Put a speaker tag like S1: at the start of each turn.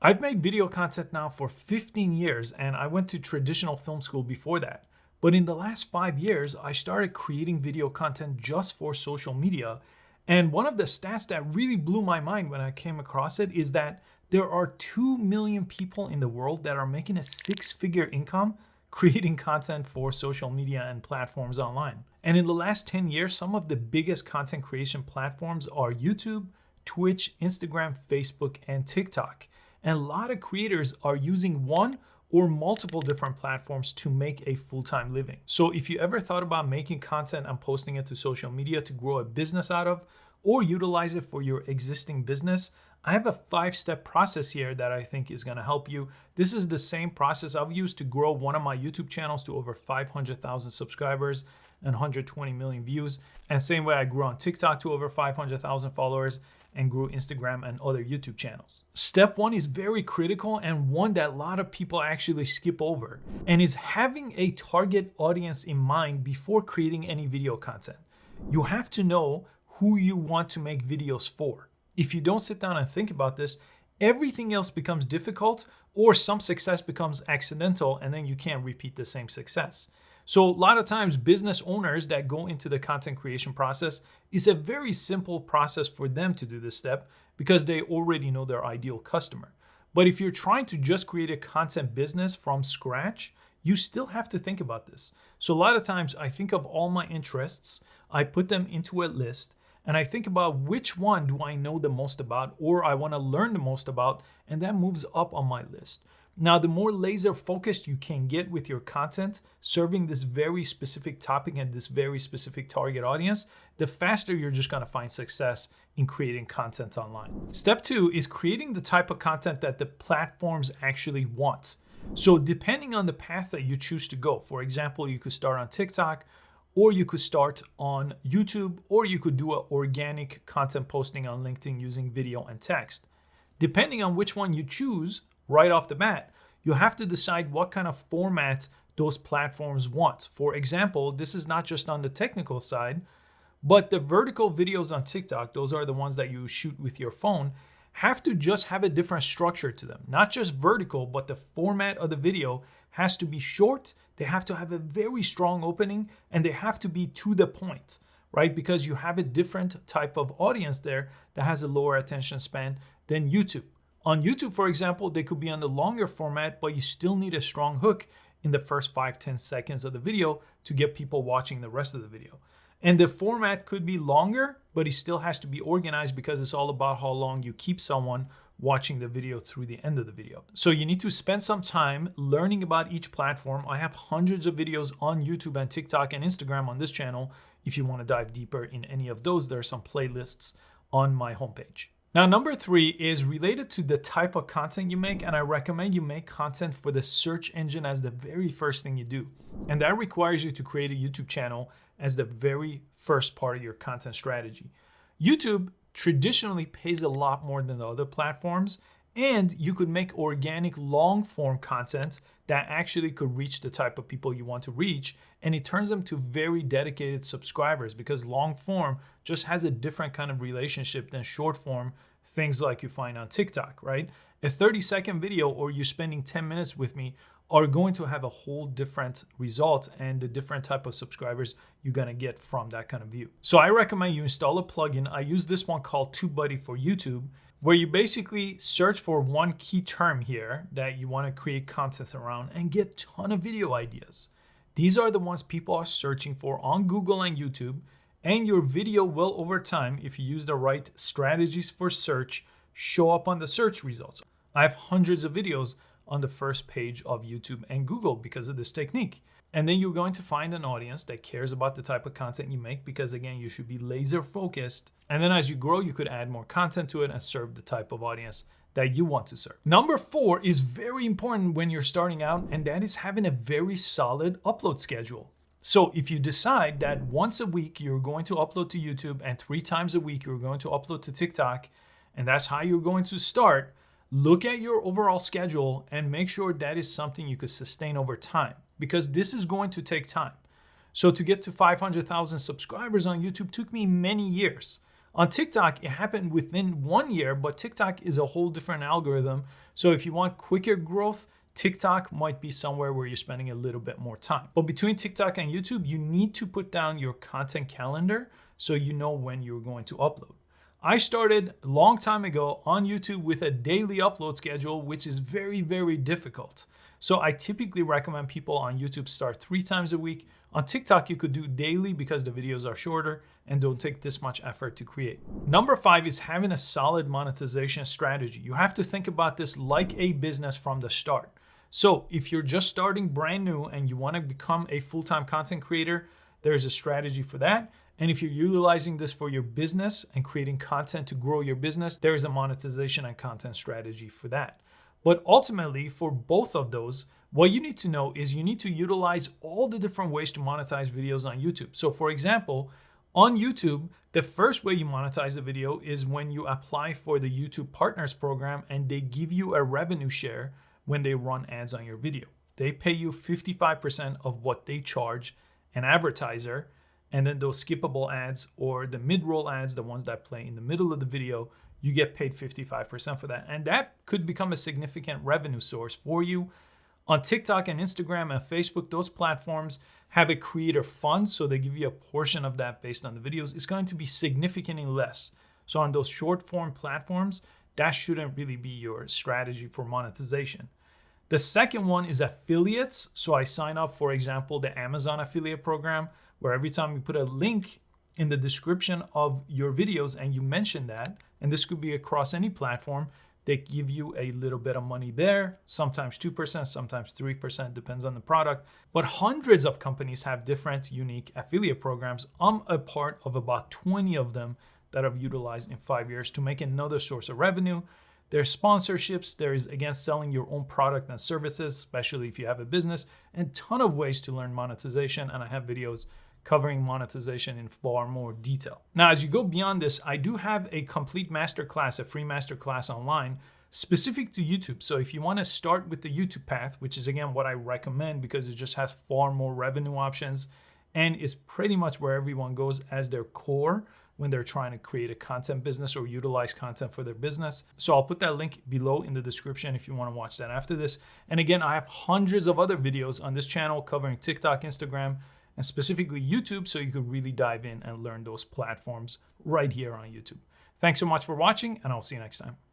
S1: I've made video content now for 15 years and I went to traditional film school before that. But in the last five years, I started creating video content just for social media. And one of the stats that really blew my mind when I came across it is that there are 2 million people in the world that are making a six figure income creating content for social media and platforms online. And in the last 10 years, some of the biggest content creation platforms are YouTube, Twitch, Instagram, Facebook, and TikTok. And a lot of creators are using one or multiple different platforms to make a full-time living. So if you ever thought about making content and posting it to social media to grow a business out of, or utilize it for your existing business, I have a five-step process here that I think is gonna help you. This is the same process I've used to grow one of my YouTube channels to over 500,000 subscribers and 120 million views. And same way I grew on TikTok to over 500,000 followers and grew Instagram and other YouTube channels. Step one is very critical and one that a lot of people actually skip over and is having a target audience in mind before creating any video content. You have to know who you want to make videos for. If you don't sit down and think about this, everything else becomes difficult or some success becomes accidental and then you can't repeat the same success. So a lot of times business owners that go into the content creation process is a very simple process for them to do this step because they already know their ideal customer. But if you're trying to just create a content business from scratch, you still have to think about this. So a lot of times I think of all my interests, I put them into a list, and I think about which one do I know the most about or I want to learn the most about, and that moves up on my list. Now, the more laser focused you can get with your content, serving this very specific topic and this very specific target audience, the faster you're just gonna find success in creating content online. Step two is creating the type of content that the platforms actually want. So depending on the path that you choose to go, for example, you could start on TikTok, or you could start on YouTube, or you could do an organic content posting on LinkedIn using video and text. Depending on which one you choose, right off the bat, you have to decide what kind of formats those platforms want. For example, this is not just on the technical side, but the vertical videos on TikTok, those are the ones that you shoot with your phone, have to just have a different structure to them. Not just vertical, but the format of the video has to be short, they have to have a very strong opening, and they have to be to the point, right? Because you have a different type of audience there that has a lower attention span than YouTube. On YouTube, for example, they could be on the longer format, but you still need a strong hook in the first 5-10 seconds of the video to get people watching the rest of the video. And the format could be longer, but it still has to be organized because it's all about how long you keep someone watching the video through the end of the video. So you need to spend some time learning about each platform. I have hundreds of videos on YouTube and TikTok and Instagram on this channel. If you want to dive deeper in any of those, there are some playlists on my homepage. Now, number three is related to the type of content you make, and I recommend you make content for the search engine as the very first thing you do. And that requires you to create a YouTube channel as the very first part of your content strategy. YouTube traditionally pays a lot more than the other platforms, and you could make organic long form content that actually could reach the type of people you want to reach. And it turns them to very dedicated subscribers because long form just has a different kind of relationship than short form, things like you find on TikTok, right? A 30 second video or you spending 10 minutes with me are going to have a whole different result and the different type of subscribers you're gonna get from that kind of view. So I recommend you install a plugin. I use this one called TubeBuddy for YouTube where you basically search for one key term here that you want to create content around and get ton of video ideas. These are the ones people are searching for on Google and YouTube, and your video will over time, if you use the right strategies for search, show up on the search results. I have hundreds of videos on the first page of YouTube and Google because of this technique. And then you're going to find an audience that cares about the type of content you make because again, you should be laser focused. And then as you grow, you could add more content to it and serve the type of audience that you want to serve. Number four is very important when you're starting out, and that is having a very solid upload schedule. So if you decide that once a week you're going to upload to YouTube and three times a week you're going to upload to TikTok, and that's how you're going to start, look at your overall schedule and make sure that is something you could sustain over time because this is going to take time. So to get to 500,000 subscribers on YouTube took me many years. On TikTok, it happened within one year, but TikTok is a whole different algorithm. So if you want quicker growth, TikTok might be somewhere where you're spending a little bit more time. But between TikTok and YouTube, you need to put down your content calendar so you know when you're going to upload. I started a long time ago on YouTube with a daily upload schedule, which is very, very difficult. So I typically recommend people on YouTube start three times a week. On TikTok, you could do daily because the videos are shorter and don't take this much effort to create. Number five is having a solid monetization strategy. You have to think about this like a business from the start. So if you're just starting brand new and you want to become a full-time content creator, there's a strategy for that. And if you're utilizing this for your business and creating content to grow your business, there is a monetization and content strategy for that. But ultimately, for both of those, what you need to know is you need to utilize all the different ways to monetize videos on YouTube. So for example, on YouTube, the first way you monetize a video is when you apply for the YouTube Partners Program and they give you a revenue share when they run ads on your video. They pay you 55% of what they charge an advertiser, and then those skippable ads or the mid-roll ads, the ones that play in the middle of the video, you get paid 55% for that. And that could become a significant revenue source for you. On TikTok and Instagram and Facebook, those platforms have a creator fund, so they give you a portion of that based on the videos. It's going to be significantly less. So on those short form platforms, that shouldn't really be your strategy for monetization. The second one is affiliates. So I sign up, for example, the Amazon affiliate program, where every time you put a link in the description of your videos and you mention that, and this could be across any platform, they give you a little bit of money there, sometimes 2%, sometimes 3%, depends on the product. But hundreds of companies have different unique affiliate programs. I'm a part of about 20 of them that I've utilized in five years to make another source of revenue. There's sponsorships. There is, again, selling your own product and services, especially if you have a business, and ton of ways to learn monetization. And I have videos covering monetization in far more detail. Now, as you go beyond this, I do have a complete masterclass, a free masterclass online specific to YouTube. So if you want to start with the YouTube path, which is again what I recommend because it just has far more revenue options and is pretty much where everyone goes as their core when they're trying to create a content business or utilize content for their business. So I'll put that link below in the description if you want to watch that after this. And again, I have hundreds of other videos on this channel covering TikTok, Instagram, and specifically YouTube so you could really dive in and learn those platforms right here on YouTube. Thanks so much for watching and I'll see you next time.